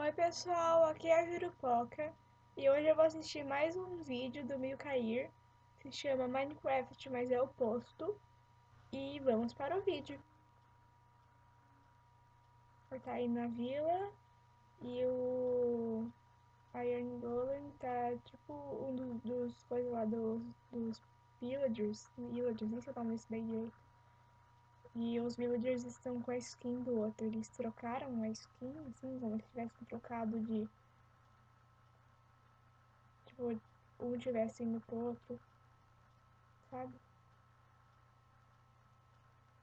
Oi pessoal, aqui é a Jurupoca e hoje eu vou assistir mais um vídeo do Mil Cair, se chama Minecraft, mas é oposto, e vamos para o vídeo. Tá aí na vila e o Iron Golem tá tipo um dos, dos coisas lá dos, dos villagers, villagers, nem sei o nome desse daí direito. E os villagers estão com a skin do outro. Eles trocaram a skin, assim, como se tivessem trocado de. Tipo, um tivesse indo pro outro. Sabe?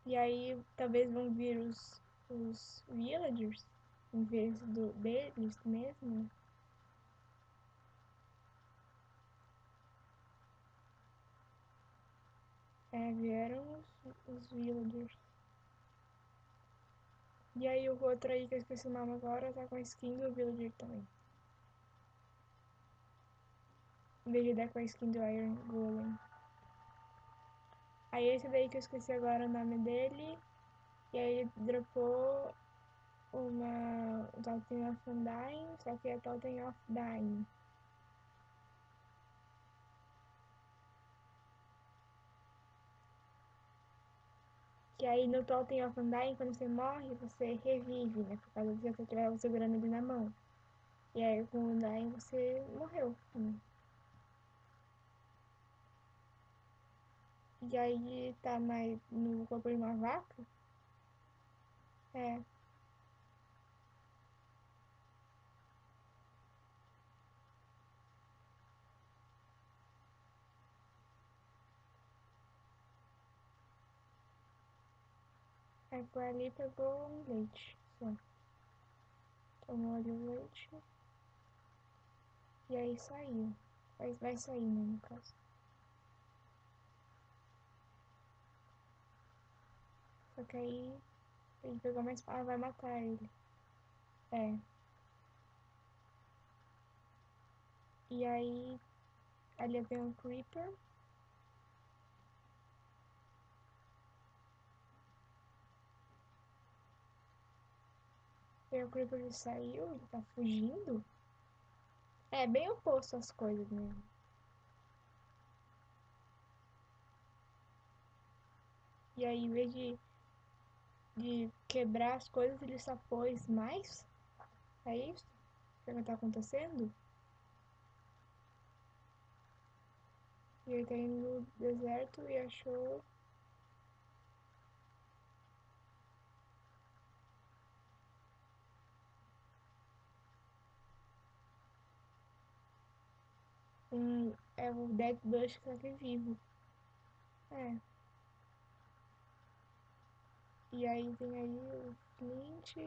E aí talvez vão vir os, os villagers em vez do, deles mesmo. É, vieram os, os villagers. E aí o outro aí que eu esqueci o nome agora tá com a skin do Villager também. Dar com a skin do Iron Golem. Aí esse daí que eu esqueci agora o nome dele. E aí dropou uma Totem of Undying, só que é Totem of Dying. Que aí no Totem of Undying, quando você morre, você revive, né? Por causa de você estiver segurando ele na mão. E aí com o Undying você morreu. Né? E aí tá mais no corpo de uma vaca. É. Aí foi ali pegou um leite, só. Tomou ali o leite. E aí saiu. Mas vai sair, né, no caso. Só que aí ele pegou mais espada, vai matar ele. É. E aí ali vem um creeper. O Creeper já saiu, ele tá fugindo. É bem oposto às coisas mesmo. E aí, em vez de, de quebrar as coisas, ele só pôs mais. É isso? O que tá acontecendo? E ele tá indo no deserto e achou um, é o Bush que tá vivo. É. E aí tem aí o Flint.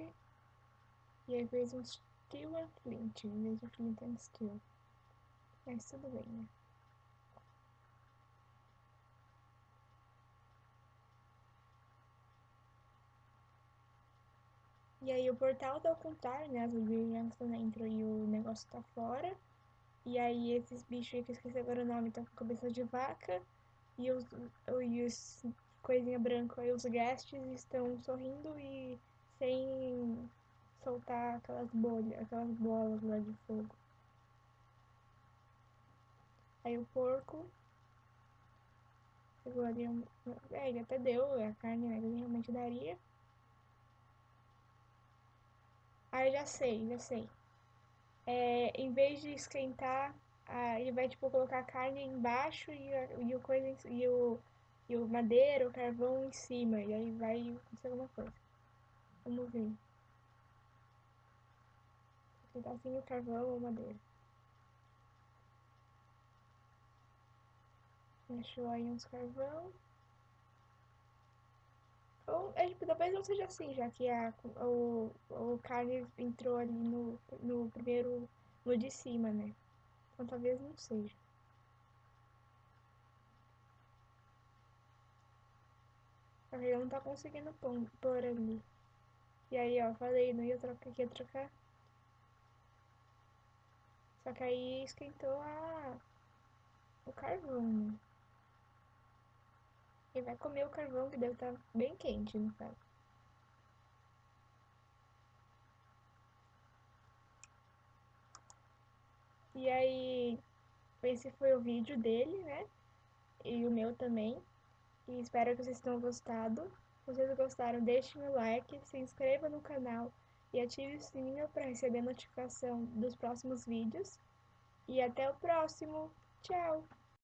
E aí fez um Steel and Flint, em vez de Flint and Steel. Mas tudo bem, né? E aí o portal tá ao contrário, né? As Williams dentro e o negócio tá fora. E aí esses bichos aí que eu esqueci agora o nome estão com cabeça de vaca. E os, e os coisinha branca aí, os guests estão sorrindo e sem soltar aquelas bolhas, aquelas bolas lá de fogo. Aí o porco pegou ali um. É, ele até deu a carne, né? Ele realmente daria. Ah, já sei, já sei é, em vez de esquentar, ah, ele vai tipo colocar a carne embaixo e, e, o coisa, e, o, e o madeira, o carvão em cima, e aí vai acontecer alguma coisa. Vamos ver. Vou tentar assim o carvão ou madeira. Achou aí uns carvão. É, tipo, talvez não seja assim, já que a, o, o carne entrou ali no, no primeiro, no de cima, né? Então talvez não seja. Ele não tá conseguindo pôr ali. E aí, ó, falei, não ia trocar, ia trocar. Só que aí esquentou a... o carvão, né? Vai comer o carvão que deve estar tá bem quente, no caso. E aí, esse foi o vídeo dele, né? E o meu também. E espero que vocês tenham gostado. Se vocês gostaram, deixem o like, se inscreva no canal e ative o sininho para receber notificação dos próximos vídeos. E até o próximo. Tchau!